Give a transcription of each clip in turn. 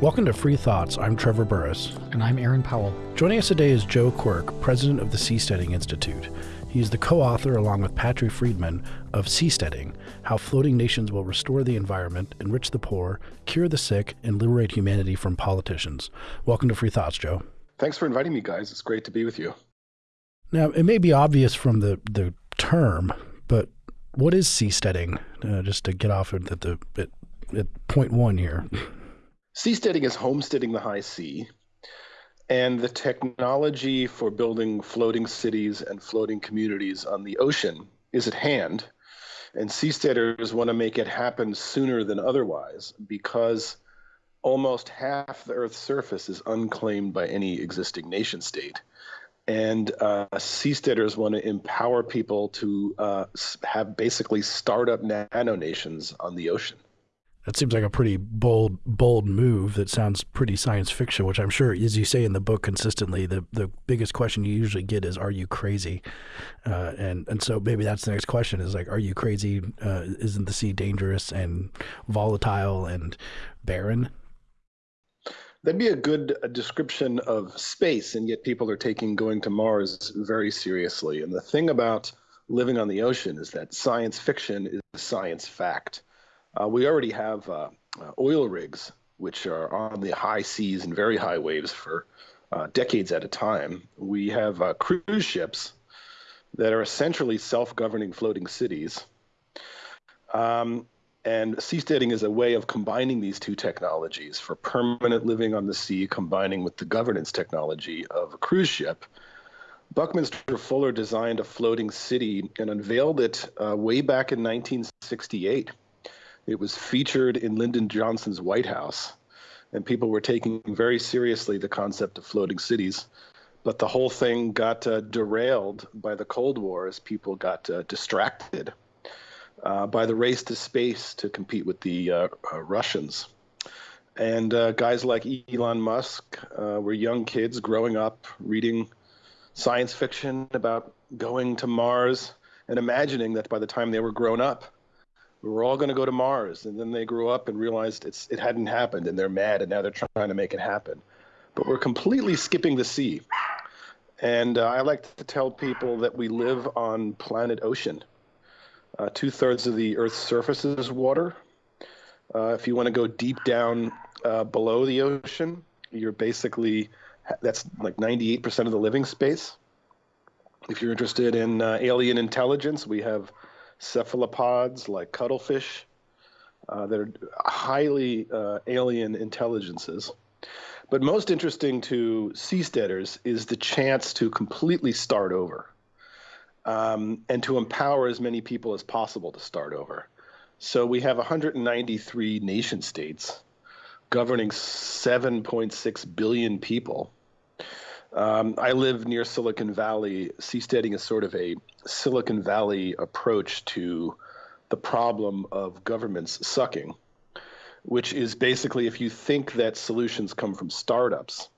Welcome to Free Thoughts. I'm Trevor Burrus. And I'm Aaron Powell. Joining us today is Joe Quirk, president of the Seasteading Institute. He is the co author, along with Patri Friedman, of Seasteading How Floating Nations Will Restore the Environment, Enrich the Poor, Cure the Sick, and Liberate Humanity from Politicians. Welcome to Free Thoughts, Joe. Thanks for inviting me, guys. It's great to be with you. Now, it may be obvious from the, the term, but what is seasteading? Uh, just to get off at the at, at point one here. Seasteading is homesteading the high sea, and the technology for building floating cities and floating communities on the ocean is at hand. And seasteaders want to make it happen sooner than otherwise because almost half the Earth's surface is unclaimed by any existing nation state. And uh, seasteaders want to empower people to uh, have basically startup nano nations on the ocean. That seems like a pretty bold, bold move. That sounds pretty science fiction, which I'm sure, as you say in the book consistently, the, the biggest question you usually get is, "Are you crazy?" Uh, and and so maybe that's the next question: is like, "Are you crazy? Uh, isn't the sea dangerous and volatile and barren?" That'd be a good uh, description of space, and yet people are taking going to Mars very seriously. And the thing about living on the ocean is that science fiction is science fact. Uh, we already have uh, uh, oil rigs, which are on the high seas and very high waves for decades at a time. We have cruise ships that are essentially self governing floating cities. Um, and seasteading is a way of combining these two technologies for permanent living on the sea, combining with the governance technology of a cruise ship. Buckminster Fuller designed a floating city and unveiled it uh, way back in 1968. It was featured in Lyndon Johnson's White House, and people were taking very seriously the concept of floating cities. But the whole thing got uh, derailed by the Cold War as people got uh, distracted uh, by the race to space to compete with the uh, uh, Russians. And uh, guys like Elon Musk were young kids growing up reading science fiction about going to Mars and imagining that by the time they were grown up, we were all going to go to Mars. And then they grew up and realized it's, it hadn't happened and they're mad and now they're trying to make it happen. But we're completely skipping the sea. And uh, I like to tell people that we live on planet ocean. Uh, Two thirds of the Earth's surface is water. Uh, if you want to go deep down uh, below the ocean, you're basically, that's like 98% of the living space. If you're interested in uh, alien intelligence, we have cephalopods like cuttlefish uh, that are highly uh, alien intelligences. But most interesting to seasteaders is the chance to completely start over um, and to empower as many people as possible to start over. So we have 193 nation states governing 7.6 billion people. Um, I live near Silicon Valley. Seasteading is sort of a Silicon Valley approach to the problem of governments sucking, which is basically if you think that solutions come from startups,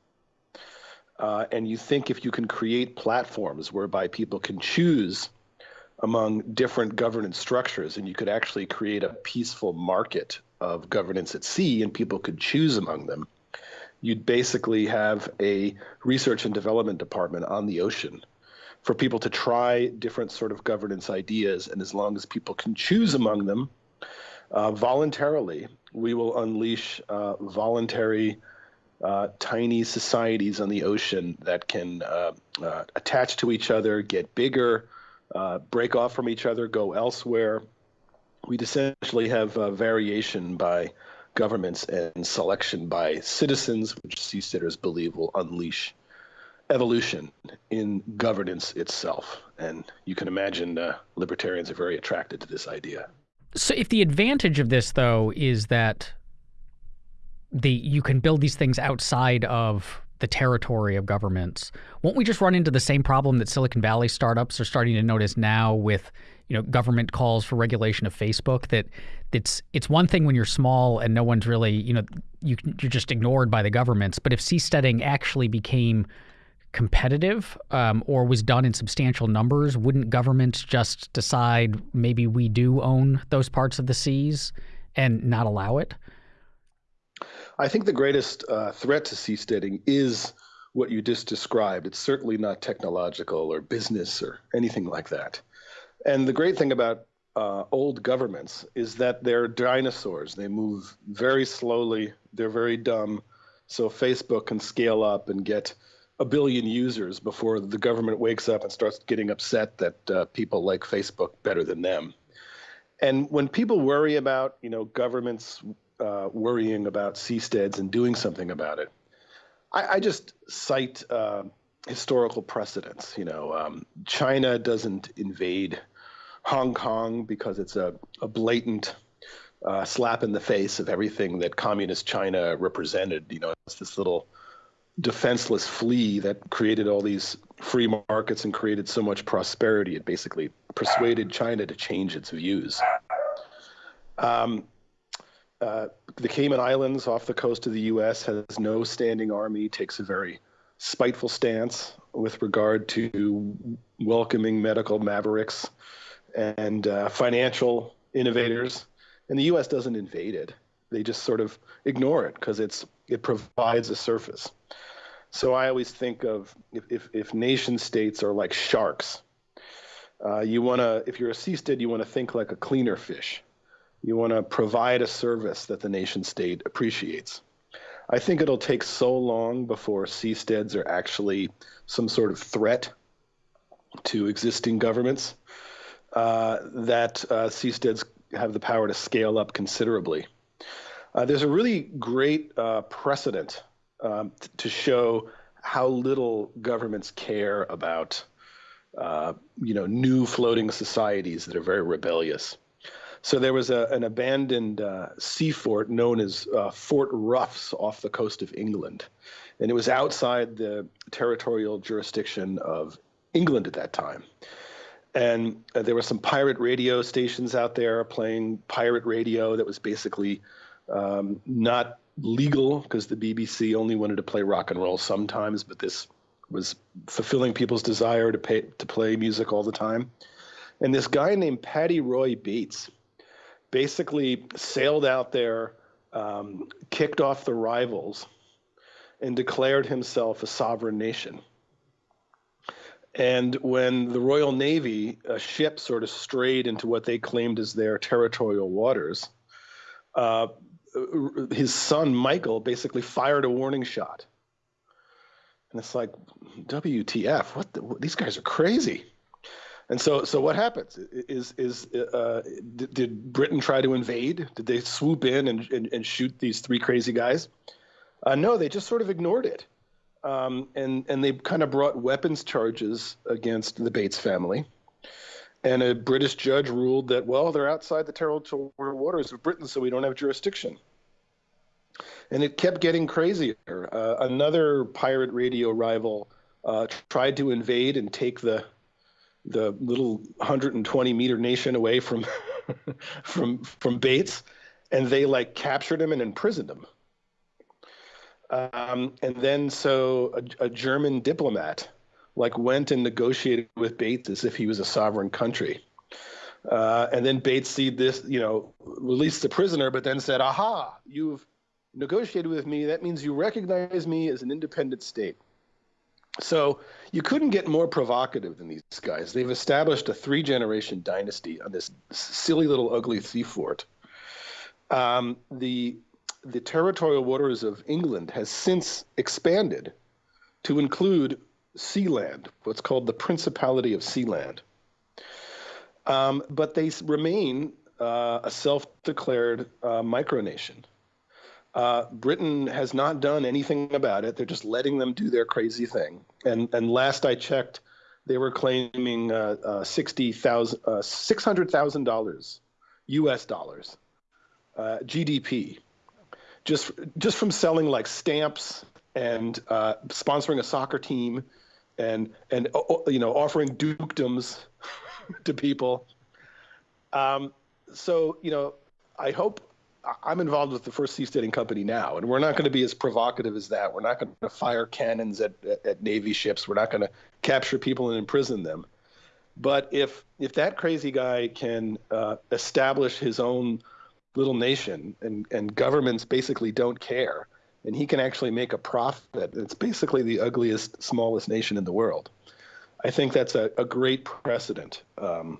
uh, and you think if you can create platforms whereby people can choose among different governance structures, and you could actually create a peaceful market of governance at sea, and people could choose among them you'd basically have a research and development department on the ocean for people to try different sort of governance ideas. And as long as people can choose among them uh, voluntarily, we will unleash uh, voluntary. Uh, tiny societies on the ocean that can uh, uh, attach to each other, get bigger, uh, break off from each other, go elsewhere. We'd essentially have variation by governments and selection by citizens, which seasteaders believe will unleash evolution in governance itself. And you can imagine uh, libertarians are very attracted to this idea. So, if the advantage of this, though, is that the you can build these things outside of the territory of governments, won't we just run into the same problem that Silicon Valley startups are starting to notice now with you know government calls for regulation of Facebook that it's it's one thing when you're small and no one's really you know you you're just ignored by the governments but if seasteading actually became competitive um, or was done in substantial numbers wouldn't governments just decide maybe we do own those parts of the seas and not allow it I think the greatest uh, threat to seasteading is what you just described. It's certainly not technological or business or anything like that. And the great thing about uh, old governments is that they're dinosaurs. They move very slowly. They're very dumb. So Facebook can scale up and get a billion users before the government wakes up and starts getting upset that uh, people like Facebook better than them. And when people worry about, you know, governments uh, worrying about seasteads and doing something about it, I, I just cite uh, historical precedents. You know, um, China doesn't invade Hong Kong because it's a, a blatant uh, slap in the face of everything that communist China represented. You know, it's this little defenseless flea that created all these free markets and created so much prosperity. It basically persuaded China to change its views. Um, uh, the Cayman Islands off the coast of the U.S. has no standing army, takes a very spiteful stance with regard to welcoming medical mavericks and uh, financial innovators. And the U.S. doesn't invade it; they just sort of ignore it because it's it provides a surface. So I always think of if if, if nation states are like sharks, uh, you want to if you're a seastead, you want to think like a cleaner fish. You want to provide a service that the nation state appreciates. I think it'll take so long before seasteads are actually some sort of threat to existing governments uh, that uh, seasteads have the power to scale up considerably. Uh, there's a really great uh, precedent um, to show how little governments care about, uh, you know, new floating societies that are very rebellious. So there was a, an abandoned uh, sea fort known as uh, Fort Roughs off the coast of England. And it was outside the territorial jurisdiction of England at that time. And uh, there were some pirate radio stations out there playing pirate radio that was basically um, not legal because the BBC only wanted to play rock and roll sometimes, but this was fulfilling people's desire to pay to play music all the time. And this guy named Paddy Roy Bates basically sailed out there, um, kicked off the rivals, and declared himself a sovereign nation. And when the Royal Navy, a ship sort of strayed into what they claimed as their territorial waters, uh, his son Michael basically fired a warning shot. And it's like, WTF? What? The, these guys are crazy. And so, so what happens? Is is uh, did, did, Britain try to invade? Did they swoop in and, and, and shoot these three crazy guys? Uh, no, they just sort of ignored it, um, and and they kind of brought weapons charges against the Bates family. And a British judge ruled that well, they're outside the territorial waters of Britain, so we don't have jurisdiction. And it kept getting crazier. Uh, another pirate radio rival uh, tried to invade and take the the little 120 meter nation away from from from Bates, and they like captured him and imprisoned him. Um, and then so a, a, German diplomat like went and negotiated with Bates as if he was a sovereign country. Uh, and then Bates see this, you know, released the prisoner, but then said, "Aha! You've negotiated with me. That means you recognize me as an independent state." So you couldn't get more provocative than these guys. They've established a three generation dynasty on this silly little ugly sea fort. Um, the the territorial waters of England has since expanded to include Sealand, what's called the Principality of Sealand. Um, but they remain uh, a self-declared uh, micronation. Uh, Britain has not done anything about it. They're just letting them do their crazy thing. And and last I checked, they were claiming uh, uh, sixty thousand, uh, six hundred thousand dollars, U.S. dollars, uh, GDP, just just from selling like stamps and uh, sponsoring a soccer team, and and you know offering dukedoms to people. Um, so you know, I hope I'm involved with the first seasteading company now, and we're not going to be as provocative as that. We're not going to fire cannons at, at, at Navy ships. We're not going to capture people and imprison them. But if if that crazy guy can uh, establish his own little nation and, and governments basically don't care, and he can actually make a profit. It's basically the ugliest, smallest nation in the world. I think that's a, a great precedent um,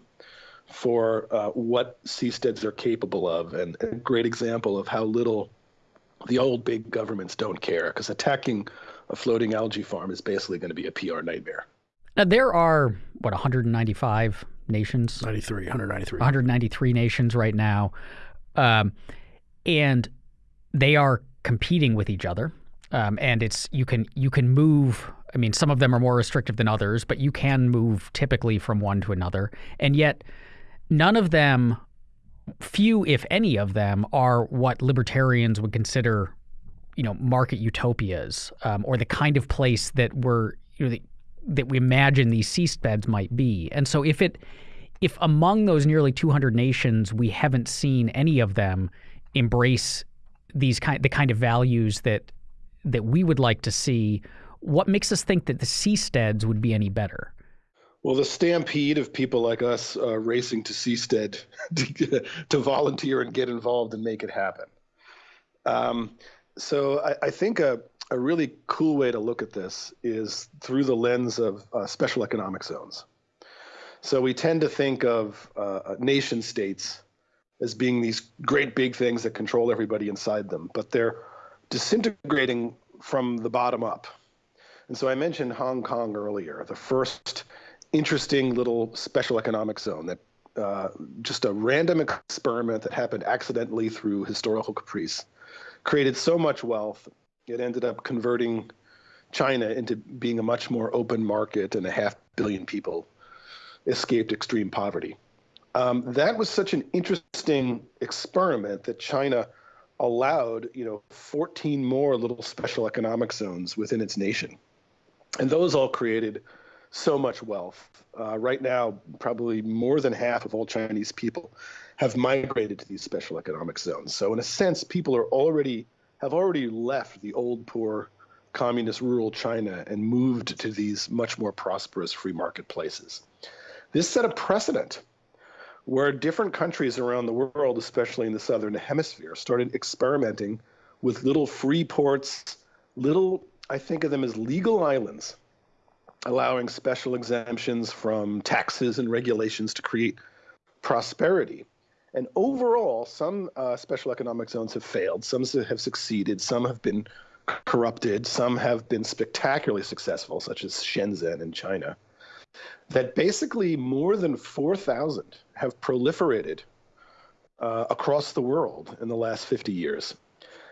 for uh, what seasteads are capable of, and a great example of how little the old big governments don't care. Because attacking a floating algae farm is basically going to be a PR nightmare. Now there are what 195 nations, 93, 193, 193 nations right now, um, and they are competing with each other. Um, and it's you can you can move. I mean, some of them are more restrictive than others, but you can move typically from one to another. And yet, none of them, few if any of them, are what libertarians would consider, you know, market utopias um, or the kind of place that we're you know the, that we imagine these seabeds might be. And so, if it if among those nearly 200 nations we haven't seen any of them embrace these kind the kind of values that that we would like to see, what makes us think that the seasteads would be any better? Well, the stampede of people like us uh, racing to Seastead to, to, volunteer and get involved and make it happen. Um, so I, I think a, a, really cool way to look at this is through the lens of uh, special economic zones. So we tend to think of uh, nation states as being these great big things that control everybody inside them, but they're disintegrating from the bottom up. And so I mentioned Hong Kong earlier, the first interesting little special economic zone that uh, just a random experiment that happened accidentally through historical caprice created so much wealth. It ended up converting China into being a much more open market, and a half billion people escaped extreme poverty. Um, that was such an interesting experiment that China allowed, you know, 14 more little special economic zones within its nation, and those all created so much wealth. Uh, right now, probably more than half of all Chinese people have migrated to these special economic zones. So, in a sense, people are already have already left the old poor communist rural China and moved to these much more prosperous free market places. This set a precedent where different countries around the world, especially in the southern hemisphere, started experimenting with little free ports, little, I think of them as legal islands, allowing special exemptions from taxes and regulations to create prosperity. And overall, some uh, special economic zones have failed, some have succeeded, some have been corrupted, some have been spectacularly successful, such as Shenzhen in China that basically more than 4,000 have proliferated uh, across the world in the last 50 years.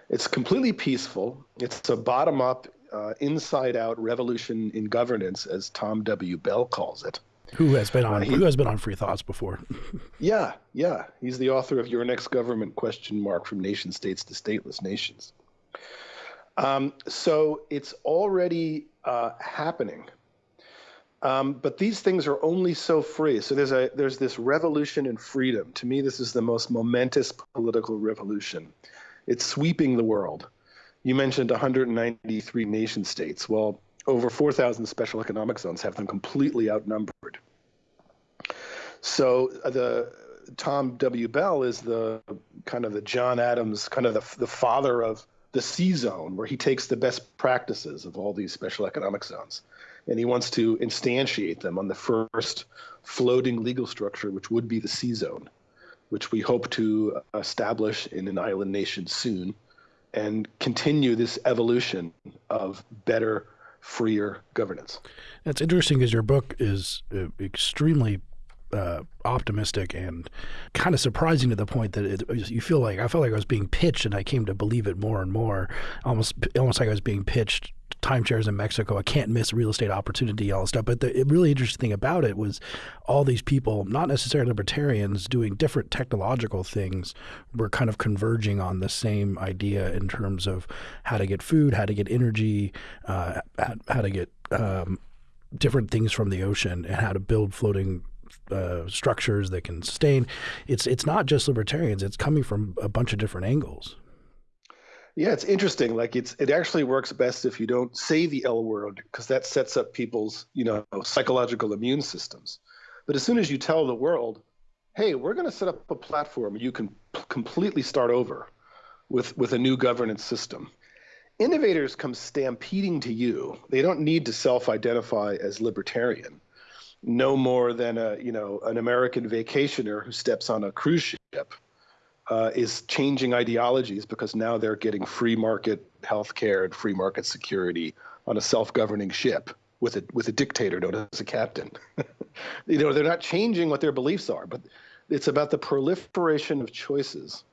It's completely peaceful. It's a bottom up, uh, inside out revolution in governance, as Tom W. Bell calls it. Who has been on uh, he, Who has been on Free Thoughts before? yeah, yeah. He's the author of Your Next Government question mark from nation states to stateless nations. Um, so it's already uh, happening um, but these things are only so free. So there's a there's this revolution in freedom. To me, this is the most momentous political revolution. It's sweeping the world. You mentioned 193 nation states. Well, over 4,000 special economic zones have them completely outnumbered. So uh, the Tom W. Bell is the kind of the John Adams, kind of the, the father of the sea zone, where he takes the best practices of all these special economic zones and he wants to instantiate them on the first floating legal structure, which would be the sea zone, which we hope to establish in an island nation soon, and continue this evolution of better, freer governance. That's interesting because your book is uh, extremely uh, optimistic and kind of surprising to the point that it, you feel like I felt like I was being pitched, and I came to believe it more and more. Almost, almost like I was being pitched timeshares in Mexico, a can't miss real estate opportunity, all this stuff. But the really interesting thing about it was all these people, not necessarily libertarians, doing different technological things, were kind of converging on the same idea in terms of how to get food, how to get energy, uh, how to get um, different things from the ocean, and how to build floating uh, structures that can sustain. It's it's not just libertarians; it's coming from a bunch of different angles. Yeah, it's interesting. Like it's it actually works best if you don't say the L word because that sets up people's you know psychological immune systems. But as soon as you tell the world, hey, we're going to set up a platform you can completely start over with with a new governance system, innovators come stampeding to you. They don't need to self-identify as libertarian, no more than a you know an American vacationer who steps on a cruise ship uh, is changing ideologies because now they're getting free market healthcare and free market security on a self-governing ship with a with a dictator known as a captain. you know, they're not changing what their beliefs are, but it's about the proliferation of choices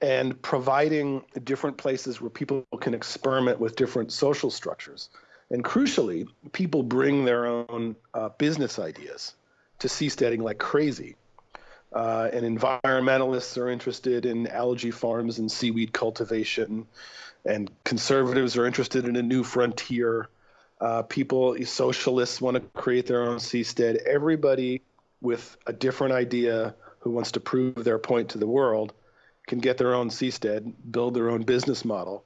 and providing different places where people can experiment with different social structures. And crucially, people bring their own uh, business ideas to seasteading like crazy. Uh, and environmentalists are interested in algae farms and seaweed cultivation, and conservatives are interested in a new frontier. Uh, people, socialists want to create their own seastead. Everybody with a different idea who wants to prove their point to the world can get their own seastead, build their own business model,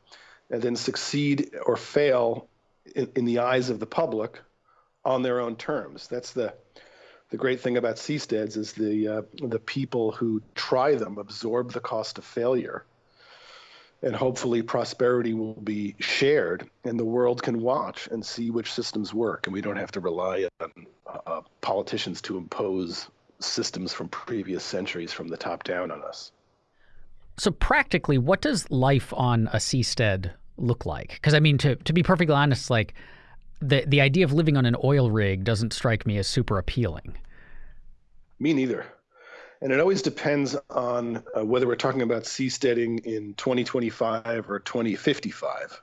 and then succeed or fail in, in the eyes of the public on their own terms. That's the the great thing about seasteads is the uh, the people who try them absorb the cost of failure, and hopefully prosperity will be shared, and the world can watch and see which systems work, and we don't have to rely on uh, politicians to impose systems from previous centuries from the top down on us. So practically, what does life on a seastead look like? Because I mean, to to be perfectly honest, like the the idea of living on an oil rig doesn't strike me as super appealing. Me neither. And it always depends on uh, whether we're talking about seasteading in 2025 or 2055.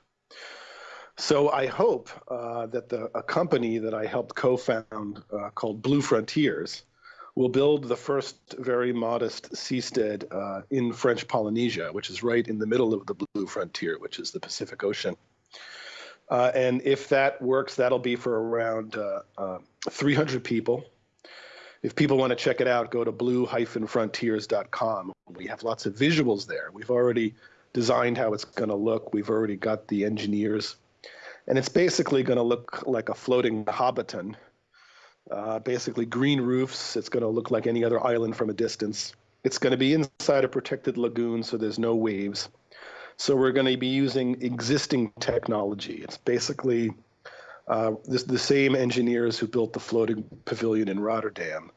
So I hope uh, that the a company that I helped co-found uh, called Blue Frontiers will build the first very modest seastead uh, in French Polynesia, which is right in the middle of the Blue Frontier, which is the Pacific Ocean. Uh, and if that works, that'll be for around uh, uh 300 people. If people want to check it out, go to blue-frontiers.com. We have lots of visuals there. We've already designed how it's going to look. We've already got the engineers. And it's basically going to look like a floating Hobbiton. Uh, basically, green roofs. It's going to look like any other island from a distance. It's going to be inside a protected lagoon, so there's no waves. So we're going to be using existing technology. It's basically uh, this, the same engineers who built the floating pavilion in Rotterdam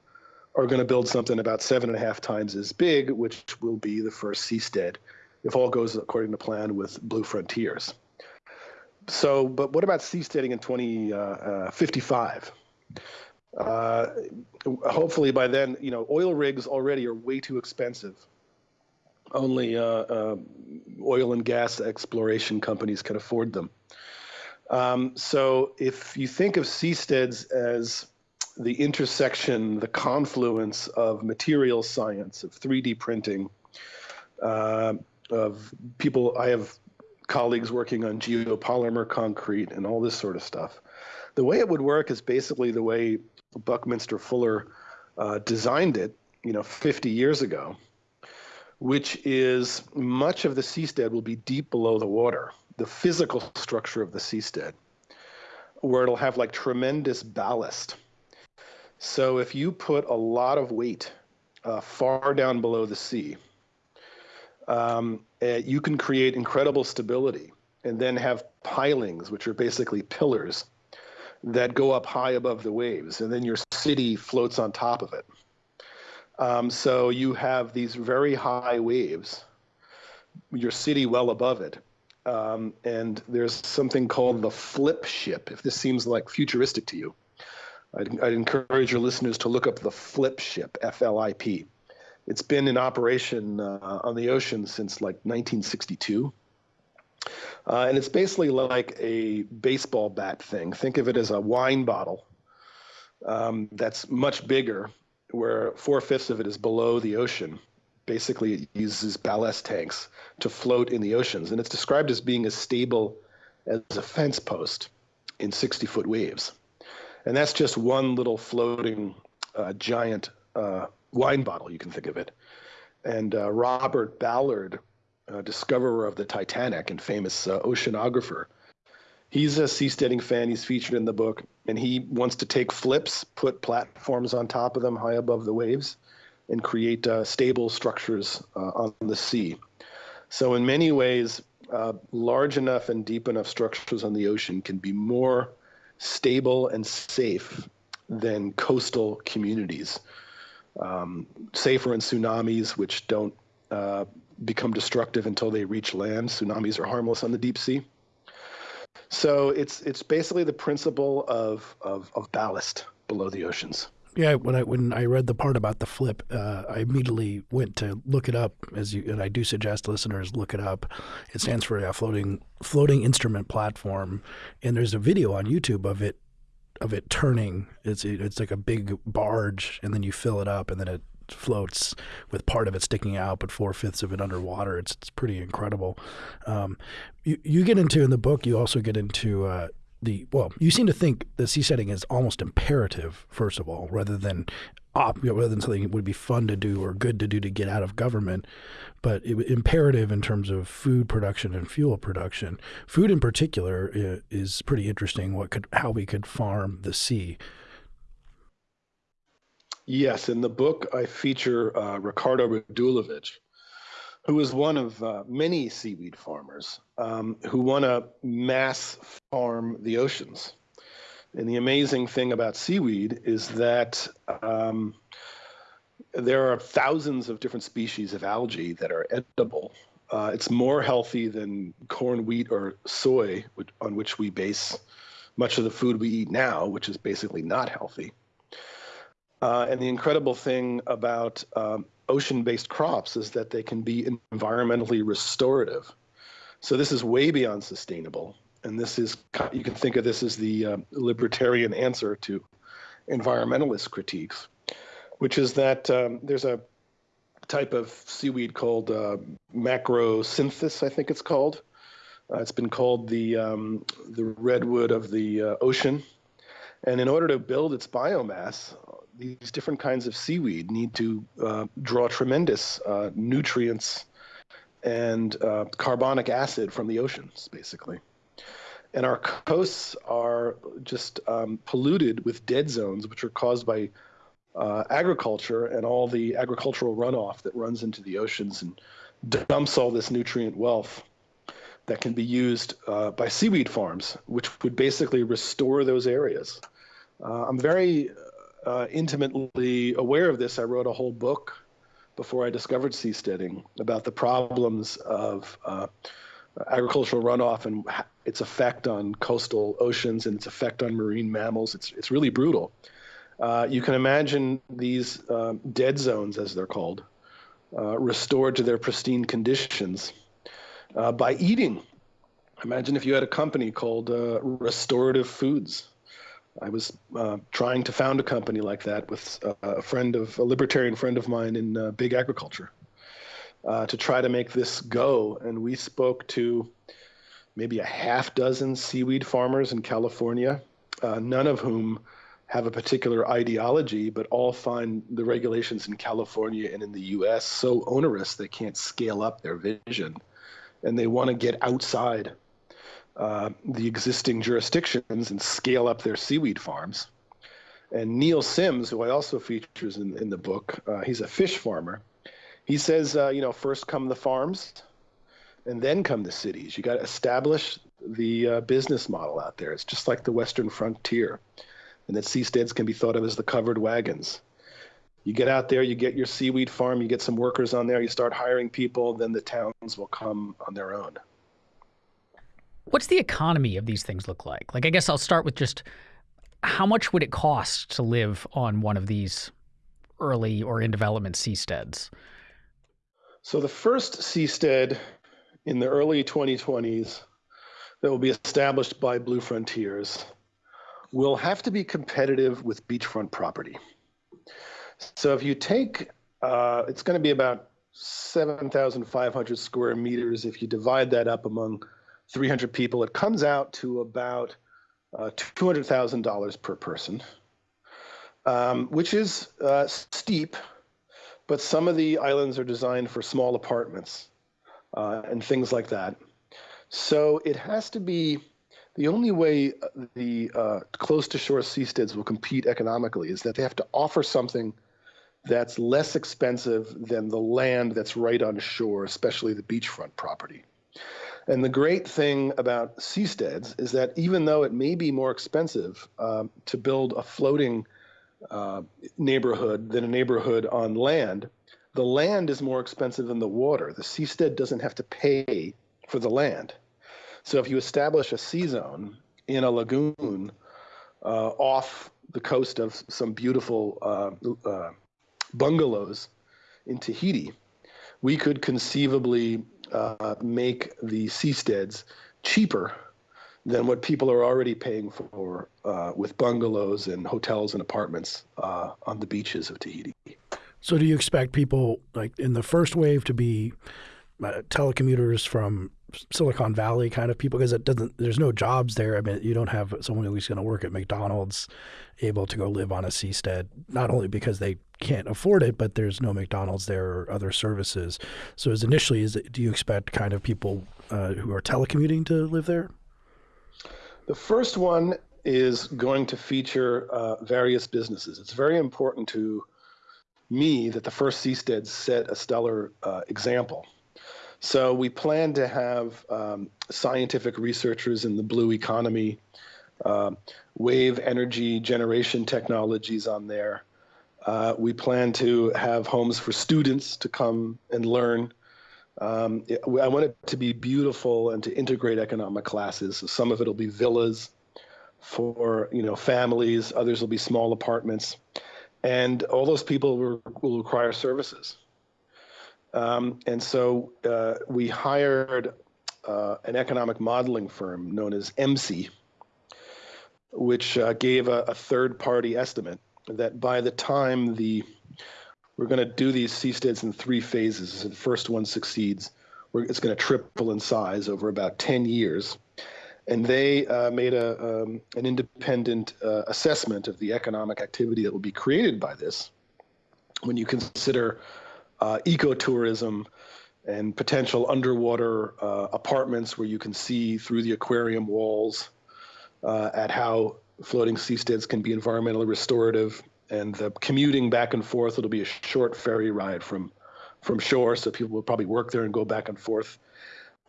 are going to build something about seven and a half times as big, which will be the first seastead, if all goes according to plan with Blue Frontiers. So, but what about seasteading in 2055? Uh, uh, hopefully by then, you know, oil rigs already are way too expensive only uh, uh, oil and gas exploration companies can afford them. Um, so if you think of seasteads as the intersection, the confluence of material science, of 3D printing, uh, of people, I have colleagues working on geopolymer concrete and all this sort of stuff. The way it would work is basically the way Buckminster Fuller uh, designed it, you know, 50 years ago which is much of the seastead will be deep below the water, the physical structure of the seastead, where it'll have like tremendous ballast. So if you put a lot of weight uh, far down below the sea, um, uh, you can create incredible stability and then have pilings, which are basically pillars that go up high above the waves, and then your city floats on top of it. Um, so you have these very high waves, your city well above it. Um, and there's something called the flip ship, if this seems like futuristic to you. I'd, I'd encourage your listeners to look up the flip ship, F L I P. It's been in operation uh, on the ocean since like 1962. Uh, and it's basically like a baseball bat thing. Think of it as a wine bottle um, that's much bigger where four fifths of it is below the ocean. Basically, it uses ballast tanks to float in the oceans, and it's described as being as stable as a fence post in 60 foot waves. And that's just one little floating uh, giant uh, wine bottle, you can think of it. And uh, Robert Ballard, discoverer of the Titanic and famous uh, oceanographer, he's a seasteading fan. He's featured in the book, and he wants to take flips, put platforms on top of them high above the waves, and create uh, stable structures uh, on the sea. So, in many ways, uh, large enough and deep enough structures on the ocean can be more stable and safe than coastal communities. Um, safer in tsunamis, which don't uh, become destructive until they reach land. Tsunamis are harmless on the deep sea. So it's it's basically the principle of, of, of ballast below the oceans. Yeah, when I when I read the part about the flip, uh, I immediately went to look it up. As you and I do suggest listeners look it up. It stands for a floating floating instrument platform, and there's a video on YouTube of it of it turning. It's it's like a big barge, and then you fill it up, and then it floats with part of it sticking out, but four fifths of it underwater. It's it's pretty incredible. Um, you you get into in the book. You also get into uh, the well, you seem to think the seasteading is almost imperative, first of all, rather than op, you know, rather than something that would be fun to do or good to do to get out of government, but it, imperative in terms of food production and fuel production. Food, in particular, is pretty interesting. What could how we could farm the sea. Yes, in the book I feature uh, Ricardo Radulovich, who is one of uh, many seaweed farmers um, who want to mass farm the oceans. And the amazing thing about seaweed is that um, there are thousands of different species of algae that are edible. Uh, it's more healthy than corn, wheat, or soy, which, on which we base much of the food we eat now, which is basically not healthy. Uh, and the incredible thing about um, ocean-based crops is that they can be environmentally restorative. So this is way beyond sustainable, and this is you can think of this as the uh, libertarian answer to environmentalist critiques, which is that um, there's a type of seaweed called uh, I think it's called. Uh, it's been called the um, the redwood of the uh, ocean, and in order to build its biomass, these different kinds of seaweed need to uh, draw tremendous uh, nutrients and uh, carbonic acid from the oceans, basically. And our coasts are just um, polluted with dead zones, which are caused by uh, agriculture and all the agricultural runoff that runs into the oceans and dumps all this nutrient wealth that can be used uh, by seaweed farms, which would basically restore those areas. Uh, I'm very uh, intimately aware of this, I wrote a whole book before I discovered seasteading about the problems of uh, agricultural runoff and its effect on coastal oceans and its effect on marine mammals. It's, it's really brutal. Uh, you can imagine these um, dead zones, as they're called, uh, restored to their pristine conditions uh, by eating. Imagine if you had a company called uh, Restorative Foods I was uh, trying to found a company like that with uh, a friend of a libertarian friend of mine in uh, big agriculture uh, to try to make this go. And we spoke to maybe a half dozen seaweed farmers in California, uh, none of whom have a particular ideology, but all find the regulations in California and in the U.S. so onerous they can't scale up their vision, and they want to get outside uh, the existing jurisdictions and scale up their seaweed farms. And Neil Sims, who I also features in, in the book, uh, he's a fish farmer. He says, uh, you know, first come the farms, and then come the cities. You got to establish the uh, business model out there. It's just like the Western frontier, and that seasteads can be thought of as the covered wagons. You get out there, you get your seaweed farm, you get some workers on there, you start hiring people, then the towns will come on their own. What's the economy of these things look like? Like, I guess I'll start with just how much would it cost to live on one of these early or in development seasteads? So the first seastead in the early 2020s that will be established by Blue Frontiers will have to be competitive with beachfront property. So if you take, uh, it's going to be about 7,500 square meters. If you divide that up among 300 people, it comes out to about uh, $200,000 per person, um, which is uh, steep, but some of the islands are designed for small apartments uh, and things like that. So it has to be the only way the uh, close to shore seasteads will compete economically is that they have to offer something that's less expensive than the land that's right on shore, especially the beachfront property. And the great thing about seasteads is that even though it may be more expensive um, to build a floating uh, neighborhood than a neighborhood on land, the land is more expensive than the water. The seastead doesn't have to pay for the land. So if you establish a sea zone in a lagoon uh, off the coast of some beautiful uh, uh, bungalows in Tahiti, we could conceivably uh, make the seasteads cheaper than what people are already paying for uh, with bungalows and hotels and apartments uh, on the beaches of Tahiti. So, do you expect people like in the first wave to be uh, telecommuters from Silicon Valley kind of people because it doesn't. There's no jobs there. I mean, you don't have someone who's going to work at McDonald's able to go live on a seastead. Not only because they can't afford it, but there's no McDonald's there or other services. So, as initially, is it, do you expect kind of people uh, who are telecommuting to live there? The first one is going to feature uh, various businesses. It's very important to me that the first seasteads set a stellar uh, example so we plan to have um, scientific researchers in the blue economy, uh, wave energy generation technologies on there. Uh, we plan to have homes for students to come and learn. Um, I want it to be beautiful and to integrate economic classes. So some of it will be villas for you know families. Others will be small apartments, and all those people will, will require services. Um, and so uh, we hired uh, an economic modeling firm known as EMSI, which uh, gave a, a third party estimate that by the time the we're going to do these seasteads in three phases. The first one succeeds, it's going to triple in size over about 10 years. And they uh, made a, um, an independent uh, assessment of the economic activity that will be created by this. When you consider uh, ecotourism and potential underwater uh, apartments where you can see through the aquarium walls uh, at how floating seasteads can be environmentally restorative and the commuting back and forth. It'll be a short ferry ride from from shore so people will probably work there and go back and forth.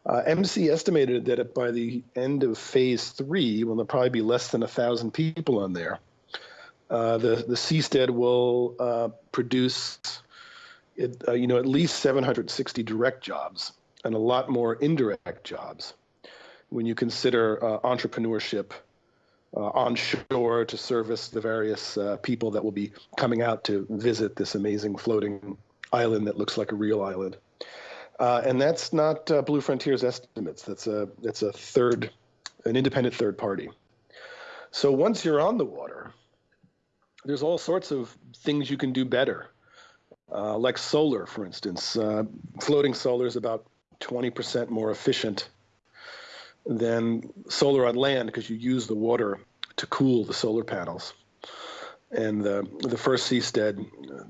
Uh, EMSI estimated that by the end of phase three, when there'll probably be less than a thousand people on there, uh, the the seastead will uh, produce it, uh, you know, at least 760 direct jobs and a lot more indirect jobs when you consider uh, entrepreneurship uh, onshore to service the various uh, people that will be coming out to visit this amazing floating island that looks like a real island. Uh, and that's not Blue Frontier's estimates. That's a that's a third, an independent third party. So once you're on the water, there's all sorts of things you can do better uh, like solar, for instance. Uh, floating solar is about 20% more efficient than solar on land because you use the water to cool the solar panels. And the, the first seastead,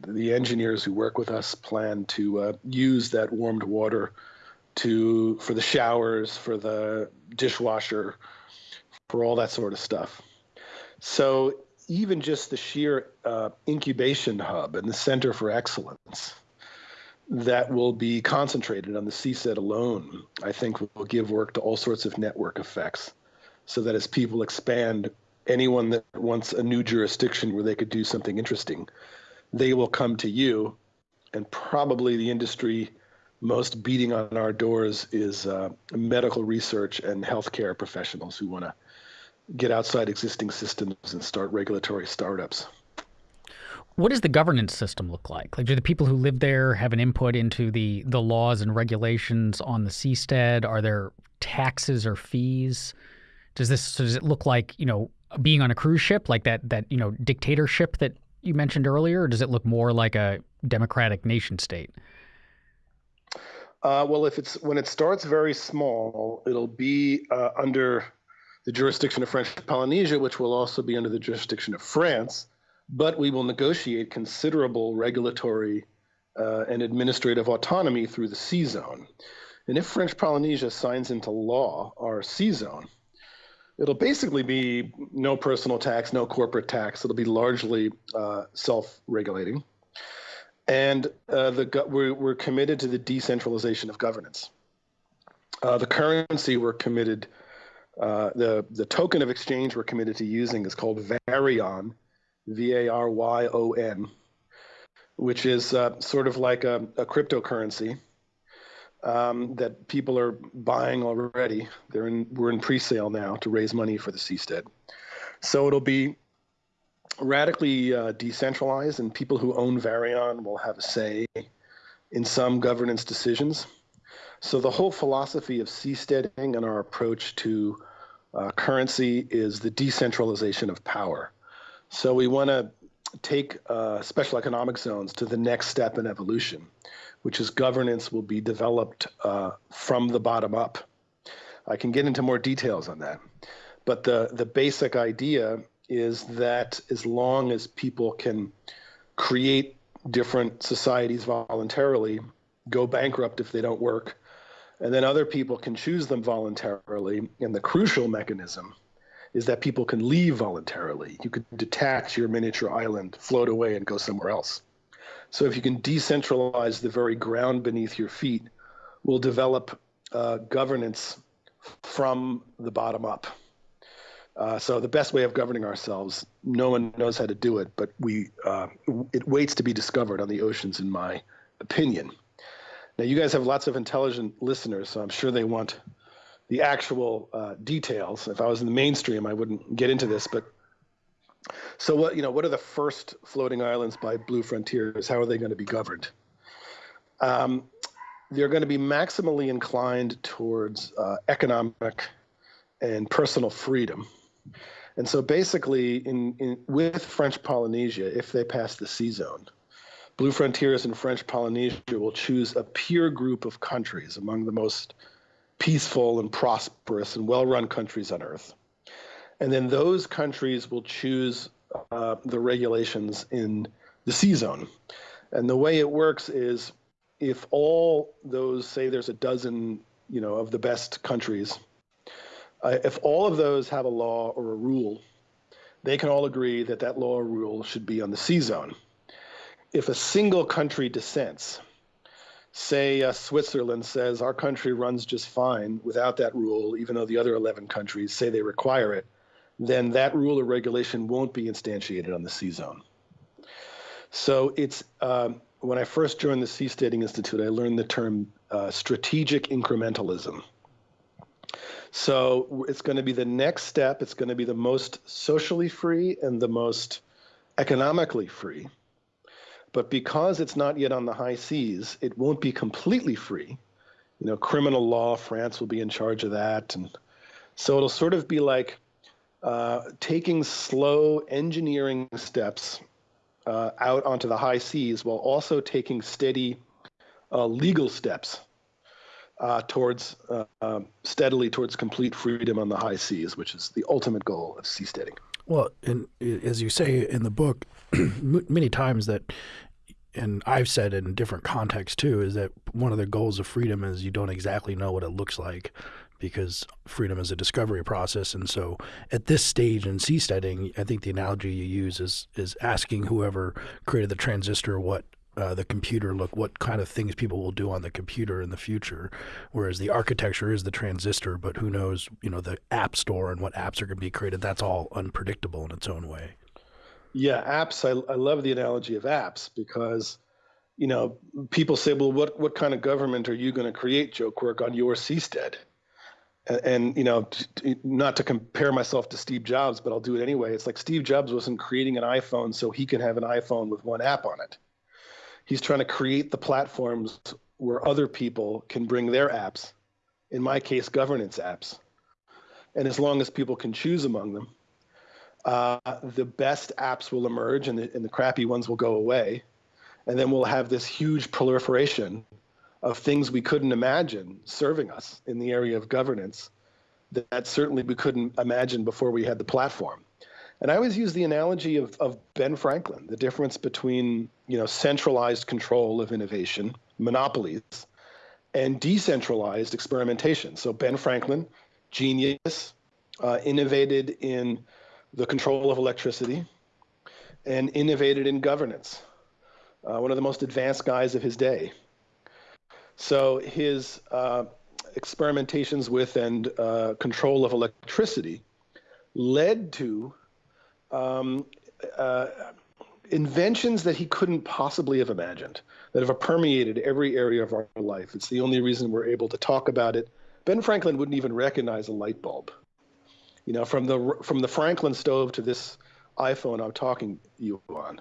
the engineers who work with us plan to uh, use that warmed water to for the showers, for the dishwasher, for all that sort of stuff. So even just the sheer uh, incubation hub and the center for excellence that will be concentrated on the seastead alone, I think will give work to all sorts of network effects. So that as people expand, anyone that wants a new jurisdiction where they could do something interesting, they will come to you. And probably the industry most beating on our doors is uh, medical research and healthcare professionals who want to get outside existing systems and start regulatory startups. What does the governance system look like? Like, do the people who live there have an input into the the laws and regulations on the seastead? Are there taxes or fees? Does this does it look like you know being on a cruise ship, like that that you know dictatorship that you mentioned earlier, or does it look more like a democratic nation state? Uh, well, if it's when it starts very small, it'll be uh, under the jurisdiction of French Polynesia, which will also be under the jurisdiction of France, but we will negotiate considerable regulatory uh, and administrative autonomy through the sea zone. And if French Polynesia signs into law our sea zone, it'll basically be no personal tax, no corporate tax. It'll be largely uh, self-regulating, and uh, the we're, we're committed to the decentralization of governance. Uh, the currency we're committed, uh, the the token of exchange we're committed to using is called Varyon, V A R Y O N, which is uh, sort of like a, a cryptocurrency um, that people are buying already. They're in we're in pre-sale now to raise money for the Seastead. So it'll be radically uh, decentralized, and people who own Varyon will have a say in some governance decisions. So the whole philosophy of seasteading and our approach to uh, currency is the decentralization of power. So we want to take uh, special economic zones to the next step in evolution, which is governance will be developed uh, from the bottom up. I can get into more details on that. But the, the basic idea is that as long as people can create different societies voluntarily, go bankrupt if they don't work, and then other people can choose them voluntarily. And the crucial mechanism is that people can leave voluntarily. You could detach your miniature island, float away, and go somewhere else. So if you can decentralize the very ground beneath your feet, we'll develop uh, governance from the bottom up. Uh, so the best way of governing ourselves, no one knows how to do it, but we uh, it waits to be discovered on the oceans, in my opinion. Now you guys have lots of intelligent listeners, so I'm sure they want the actual uh, details. If I was in the mainstream, I wouldn't get into this, but so what you know, what are the first floating islands by Blue Frontiers? How are they going to be governed? Um, they're going to be maximally inclined towards uh, economic and personal freedom and so basically, in, in, with French Polynesia, if they pass the sea zone, Blue Frontiers in French Polynesia will choose a peer group of countries among the most peaceful and prosperous and well run countries on earth. And then those countries will choose uh, the regulations in the sea zone. And the way it works is if all those, say there's a dozen, you know, of the best countries uh, if all of those have a law or a rule, they can all agree that that law or rule should be on the sea zone. If a single country dissents, say uh, Switzerland says our country runs just fine without that rule, even though the other 11 countries say they require it, then that rule or regulation won't be instantiated on the sea zone. So it's um, when I first joined the Seasteading Institute, I learned the term uh, strategic incrementalism. So it's going to be the next step. It's going to be the most socially free and the most economically free. But because it's not yet on the high seas, it won't be completely free. You know, criminal law, France will be in charge of that. And so it'll sort of be like uh, taking slow engineering steps uh, out onto the high seas while also taking steady uh, legal steps uh, towards uh, um, steadily towards complete freedom on the high seas, which is the ultimate goal of seasteading. Well, and uh, as you say in the book, many times that, and I've said in different contexts too, is that one of the goals of freedom is you don't exactly know what it looks like because freedom is a discovery process. And so at this stage in seasteading, I think the analogy you use is is asking whoever created the transistor what uh, the computer look what kind of things people will do on the computer in the future. Whereas the architecture is the transistor but who knows you know the app store and what apps are going to be created. That's all unpredictable in its own way. Yeah apps I, I love the analogy of apps because you know people say well what what kind of government are you going to create joe quirk on your seastead and, and you know not to compare myself to steve jobs but i'll do it anyway. It's like steve jobs wasn't creating an iphone so he can have an iphone with one app on it he's trying to create the platforms where other people can bring their apps, in my case, governance apps. And as long as people can choose among them, uh, the best apps will emerge and the, and the crappy ones will go away. And then we'll have this huge proliferation of things we couldn't imagine serving us in the area of governance that, that certainly we couldn't imagine before we had the platform. And I always use the analogy of, of Ben Franklin, the difference between you know centralized control of innovation, monopolies, and decentralized experimentation. So Ben Franklin, genius, uh, innovated in the control of electricity, and innovated in governance. Uh, one of the most advanced guys of his day. So his uh, experimentations with and uh, control of electricity led to um, uh, inventions that he couldn't possibly have imagined that have permeated every area of our life. It's the only reason we're able to talk about it. Ben Franklin wouldn't even recognize a light bulb. You know, from the from the Franklin stove to this iPhone I'm talking you on,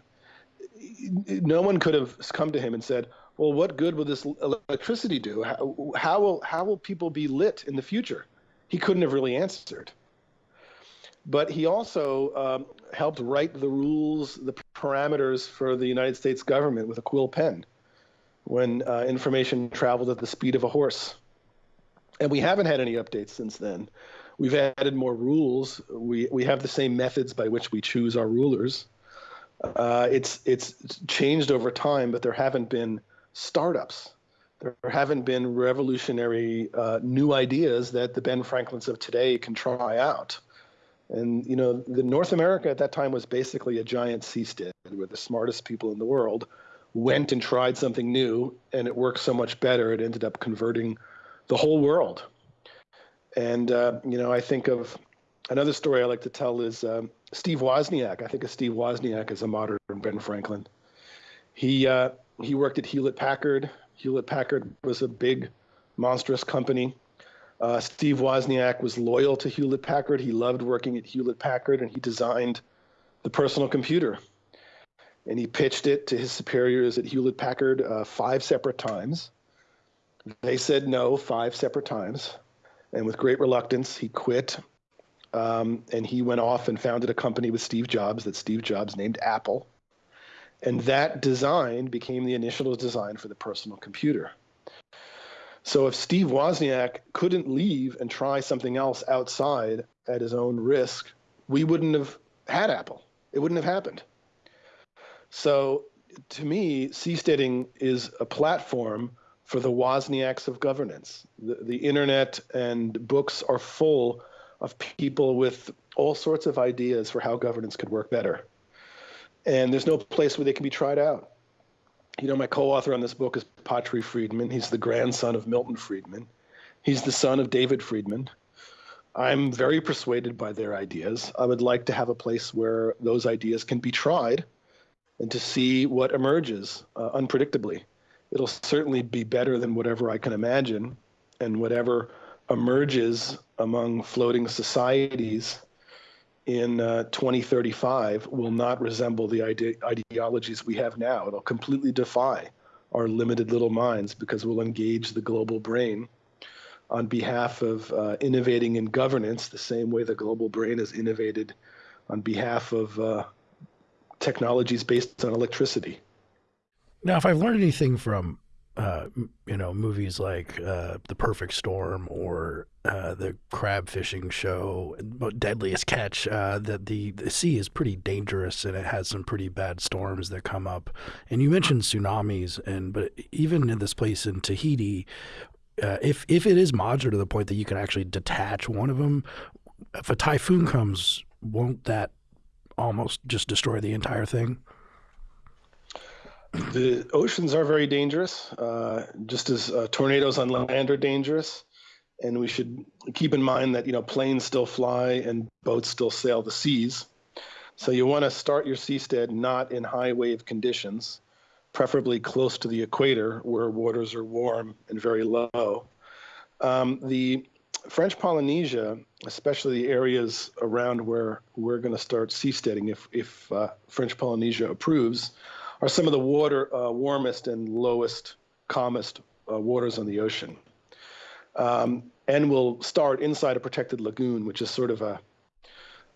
no one could have come to him and said, "Well, what good will this electricity do? How, how will how will people be lit in the future?" He couldn't have really answered. But he also um, helped write the rules, the parameters for the United States government with a quill pen when uh, information traveled at the speed of a horse. And we haven't had any updates since then. We've added more rules. We, we have the same methods by which we choose our rulers. Uh, it's, it's changed over time, but there haven't been startups. There haven't been revolutionary uh, new ideas that the Ben Franklins of today can try out. And you know, the North America at that time was basically a giant seastead where the smartest people in the world went and tried something new, and it worked so much better. It ended up converting the whole world. And uh, you know, I think of another story I like to tell is um, Steve Wozniak. I think of Steve Wozniak as a modern Ben Franklin. He uh, he worked at Hewlett Packard. Hewlett Packard was a big, monstrous company. Uh, Steve Wozniak was loyal to Hewlett Packard. He loved working at Hewlett Packard, and he designed the personal computer. And he pitched it to his superiors at Hewlett Packard uh, five separate times. They said no five separate times. And with great reluctance, he quit. Um, and he went off and founded a company with Steve Jobs that Steve Jobs named Apple. And that design became the initial design for the personal computer. So if Steve Wozniak couldn't leave and try something else outside at his own risk, we wouldn't have had Apple. It wouldn't have happened. So to me, seasteading is a platform for the Wozniaks of governance. The, the internet and books are full of people with all sorts of ideas for how governance could work better. And there's no place where they can be tried out you know, my co-author on this book is Patri Friedman. He's the grandson of Milton Friedman. He's the son of David Friedman. I'm very persuaded by their ideas. I would like to have a place where those ideas can be tried and to see what emerges uh, unpredictably. It'll certainly be better than whatever I can imagine, and whatever emerges among floating societies in uh, 2035 will not resemble the ide- ideologies we have now. It'll completely defy our limited little minds because we'll engage the global brain on behalf of uh, innovating in governance the same way the global brain has innovated on behalf of uh, technologies based on electricity. Now, if I've learned anything from uh, you know, movies like uh, The Perfect Storm or uh, the crab fishing show, Deadliest Catch, uh, that the, the sea is pretty dangerous and it has some pretty bad storms that come up. And you mentioned tsunamis, and but even in this place in Tahiti, uh, if if it is modular to the point that you can actually detach one of them, if a typhoon comes, won't that almost just destroy the entire thing? The oceans are very dangerous, uh, just as uh, tornadoes on land are dangerous. And we should keep in mind that you know planes still fly and boats still sail the seas. So you want to start your seastead not in high wave conditions, preferably close to the equator where waters are warm and very low. Um, the French Polynesia, especially the areas around where we're going to start seasteading, if, if uh, French Polynesia approves, are some of the water uh, warmest and lowest, calmest uh, waters on the ocean. Um, and we'll start inside a protected lagoon, which is sort of a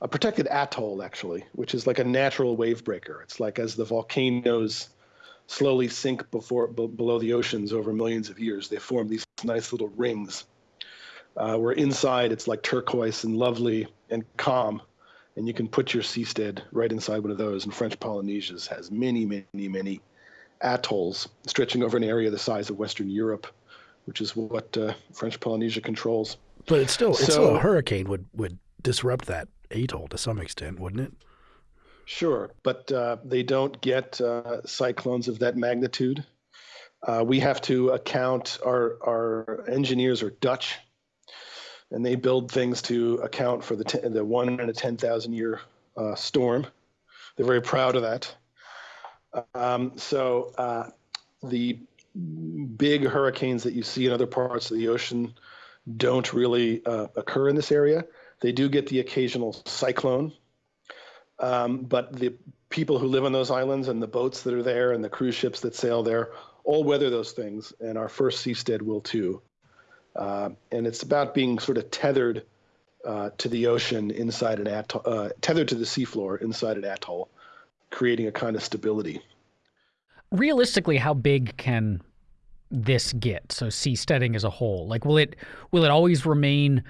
a protected atoll, actually, which is like a natural wave breaker. It's like as the volcanoes slowly sink before below the oceans over millions of years, they form these nice little rings. Uh, where inside it's like turquoise and lovely and calm, and you can put your seastead right inside one of those. And French Polynesia has many, many, many atolls stretching over an area the size of Western Europe, which is what uh, French Polynesia controls. But it's still, so, it's still a hurricane would would disrupt that atoll to some extent, wouldn't it? Sure, but uh, they don't get uh, cyclones of that magnitude. Uh, we have to account, our, our engineers are Dutch, and they build things to account for the, the one in a 10,000 year uh, storm. They're very proud of that. Um, so uh, the big hurricanes that you see in other parts of the ocean don't really uh, occur in this area. They do get the occasional cyclone, um, but the people who live on those islands and the boats that are there and the cruise ships that sail there all weather those things, and our first seastead will too. Uh, and it's about being sort of tethered uh, to the ocean inside an atoll, uh, tethered to the seafloor inside an atoll, creating a kind of stability. Realistically, how big can this get? So seasteading as a whole, like will it will it always remain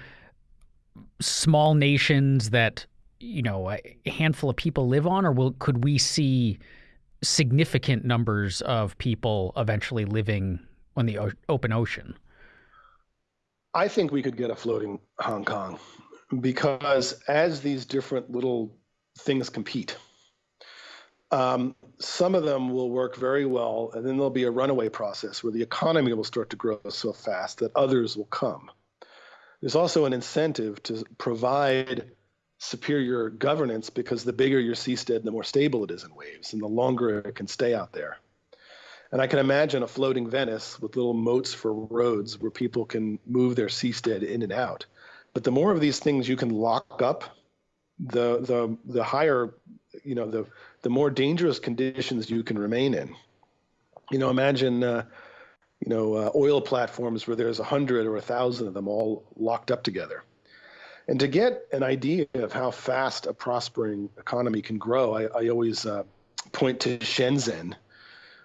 small nations that you know a handful of people live on, or will could we see significant numbers of people eventually living on the open ocean? I think we could get a floating Hong Kong because as these different little things compete, um, some of them will work very well, and then there'll be a runaway process where the economy will start to grow so fast that others will come. There's also an incentive to provide superior governance because the bigger your seastead, the more stable it is in waves, and the longer it can stay out there. And I can imagine a floating Venice with little moats for roads where people can move their seastead in and out. But the more of these things you can lock up, the the the higher, you know, the the more dangerous conditions you can remain in. You know, imagine, uh, you know, uh, oil platforms where there's a hundred or a thousand of them all locked up together. And to get an idea of how fast a prospering economy can grow, I, I always uh, point to Shenzhen,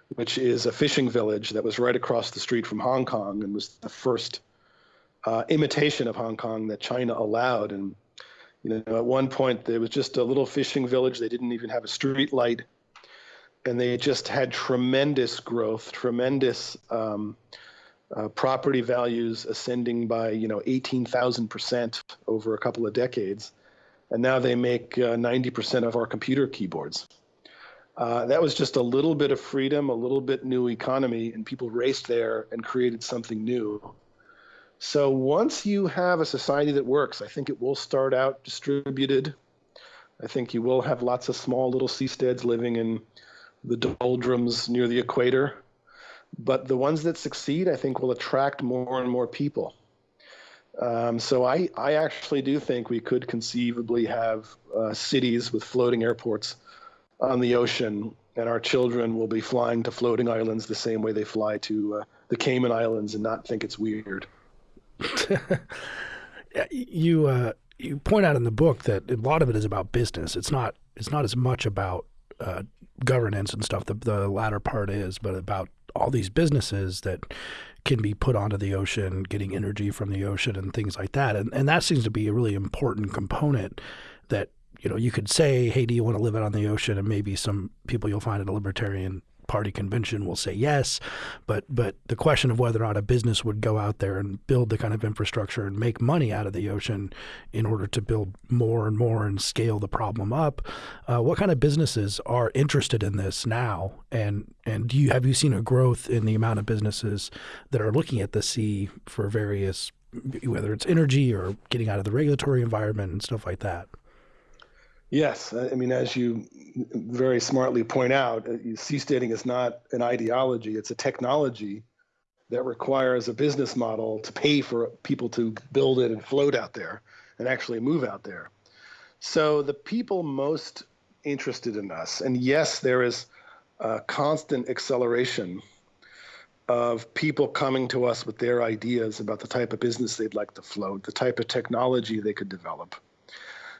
which is a fishing village that was right across the street from Hong Kong and was the first uh, imitation of Hong Kong that China allowed. And you know, at one point there was just a little fishing village. They didn't even have a street light, and they just had tremendous growth, tremendous um, uh, property values ascending by you know 18,000 percent over a couple of decades, and now they make uh, 90 percent of our computer keyboards. Uh, that was just a little bit of freedom, a little bit new economy, and people raced there and created something new. So once you have a society that works, I think it will start out distributed. I think you will have lots of small little seasteads living in the doldrums near the equator. But the ones that succeed, I think, will attract more and more people. Um, so I, I actually do think we could conceivably have uh, cities with floating airports on the ocean, and our children will be flying to floating islands the same way they fly to uh, the Cayman Islands and not think it's weird. you uh, you point out in the book that a lot of it is about business. It's not it's not as much about uh, governance and stuff. The, the latter part is, but about all these businesses that can be put onto the ocean, getting energy from the ocean and things like that. And and that seems to be a really important component that you know, you could say, hey, do you want to live out on the ocean? And maybe some people you'll find at a libertarian party convention will say yes. But but the question of whether or not a business would go out there and build the kind of infrastructure and make money out of the ocean in order to build more and more and scale the problem up, uh, what kind of businesses are interested in this now? And and do you have you seen a growth in the amount of businesses that are looking at the sea for various whether it's energy or getting out of the regulatory environment and stuff like that? Yes, I mean, as you very smartly point out, uh, seasteading is not an ideology; it's a technology that requires a business model to pay for people to build it and float out there and actually move out there. So the people most interested in us, and yes, there is a constant acceleration of people coming to us with their ideas about the type of business they'd like to float, the type of technology they could develop.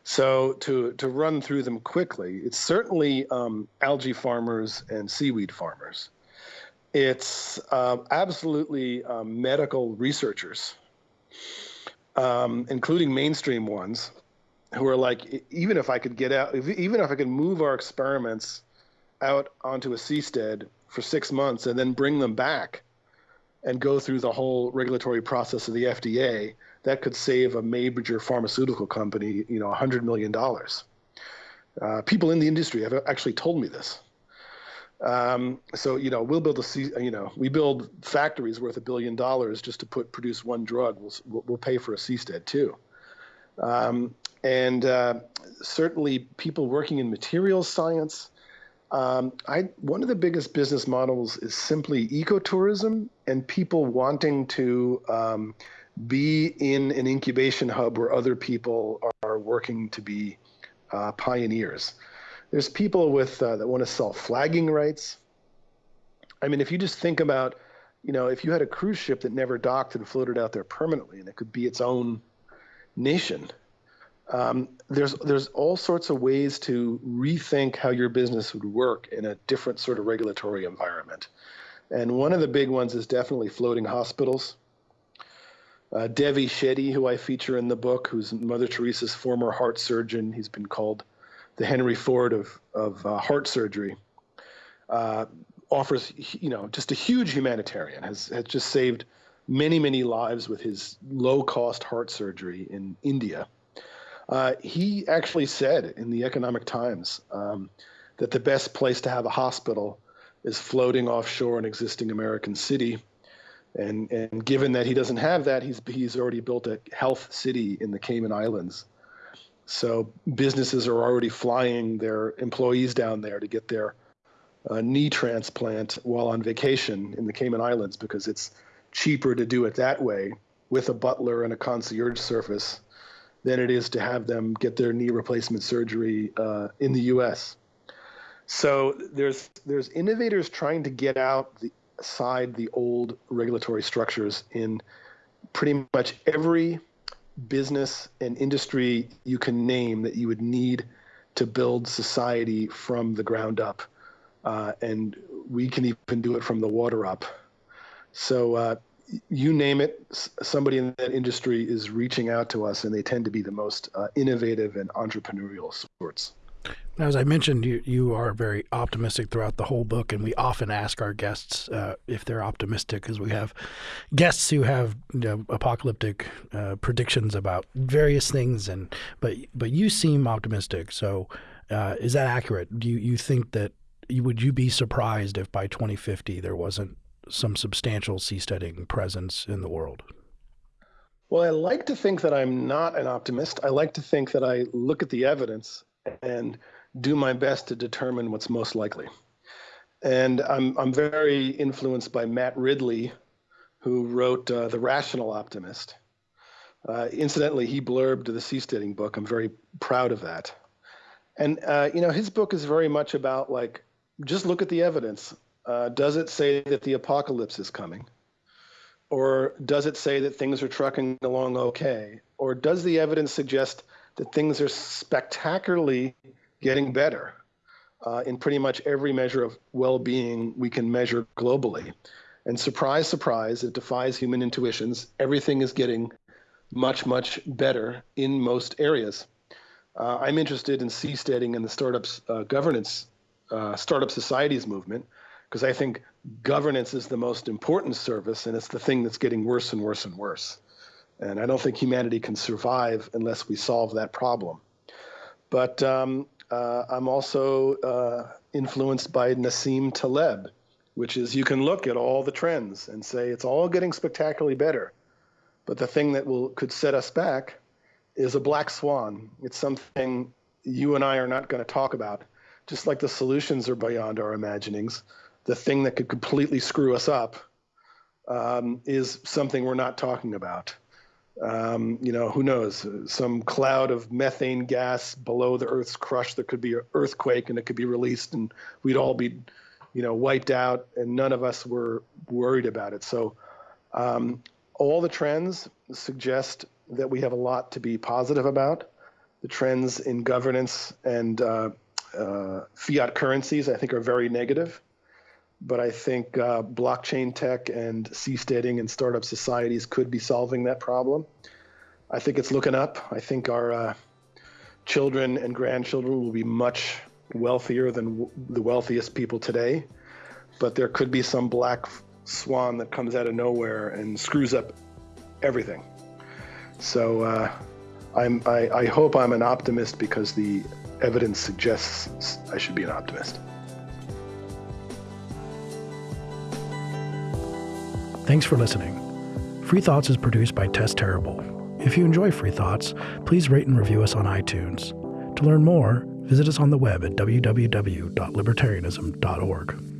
So to to run through them quickly, it's certainly um, algae farmers and seaweed farmers. It's uh, absolutely um, medical researchers, um, including mainstream ones, who are like, even if I could get out, if, even if I could move our experiments out onto a seastead for six months and then bring them back and go through the whole regulatory process of the FDA, that could save a major pharmaceutical company, you know, $100 million. Uh, people in the industry have actually told me this. Um, so you know we'll build a you know we build factories worth a billion dollars just to put produce one drug. We'll we'll pay for a seastead too. Um, and uh, certainly people working in materials science. Um, I one of the biggest business models is simply ecotourism and people wanting to um, be in an incubation hub where other people are working to be uh, pioneers. There's people with uh, that want to sell flagging rights. I mean, if you just think about, you know, if you had a cruise ship that never docked and floated out there permanently, and it could be its own nation, um, there's there's all sorts of ways to rethink how your business would work in a different sort of regulatory environment. And one of the big ones is definitely floating hospitals. Uh, Devi Shetty, who I feature in the book, who's Mother Teresa's former heart surgeon, he's been called the Henry Ford of of uh, heart surgery. Uh, offers you know just a huge humanitarian has has just saved many many lives with his low cost heart surgery in India uh, he actually said in the Economic Times um, that the best place to have a hospital is floating offshore an existing American city. And, and given that he doesn't have that, he's, he's already built a health city in the Cayman Islands. So businesses are already flying their employees down there to get their uh, knee transplant while on vacation in the Cayman Islands because it's cheaper to do it that way with a butler and a concierge service than it is to have them get their knee replacement surgery uh, in the U.S. So there's there's innovators trying to get out the side the old regulatory structures in pretty much every business and industry you can name that you would need to build society from the ground up, uh, and we can even do it from the water up. So uh, you name it, somebody in that industry is reaching out to us, and they tend to be the most uh, innovative and entrepreneurial sorts. As I mentioned, you, you are very optimistic throughout the whole book, and we often ask our guests uh, if they're optimistic because we have guests who have you know, apocalyptic uh, predictions about various things, and but but you seem optimistic. So, uh, is that accurate? Do you, you think that you, would you be surprised if by 2050 there wasn't some substantial seasteading presence in the world? Well, I like to think that I'm not an optimist. I like to think that I look at the evidence and do my best to determine what's most likely. And I'm, I'm very influenced by Matt Ridley, who wrote uh, The Rational Optimist. Uh, incidentally, he blurbed the seasteading book. I'm very proud of that. And, uh, you know, his book is very much about like, just look at the evidence. Uh, does it say that the apocalypse is coming? Or does it say that things are trucking along okay? Or does the evidence suggest that things are spectacularly getting better uh, in pretty much every measure of well being we can measure globally? And surprise, surprise, it defies human intuitions. Everything is getting much, much better in most areas. Uh, I'm interested in seasteading and the startups uh, governance, uh, startup societies movement, because I think governance is the most important service, and it's the thing that's getting worse and worse and worse. And I don't think humanity can survive unless we solve that problem. But um, uh, I'm also uh, influenced by Nassim Taleb, which is you can look at all the trends and say it's all getting spectacularly better. But the thing that will could set us back is a black swan. It's something you and I are not going to talk about. Just like the solutions are beyond our imaginings, the thing that could completely screw us up um, is something we're not talking about. Um, you know, who knows? Some cloud of methane gas below the Earth's crust. There could be an earthquake, and it could be released, and we'd all be, you know, wiped out, and none of us were worried about it. So, um, all the trends suggest that we have a lot to be positive about. The trends in governance and uh, uh, fiat currencies, I think, are very negative but I think uh, blockchain tech and seasteading and startup societies could be solving that problem. I think it's looking up. I think our uh, children and grandchildren will be much wealthier than the wealthiest people today, but there could be some black swan that comes out of nowhere and screws up everything. So uh, I'm, I, I hope I'm an optimist because the evidence suggests I should be an optimist. Thanks for listening. Free Thoughts is produced by Tess Terrible. If you enjoy Free Thoughts, please rate and review us on iTunes. To learn more, visit us on the web at www.libertarianism.org.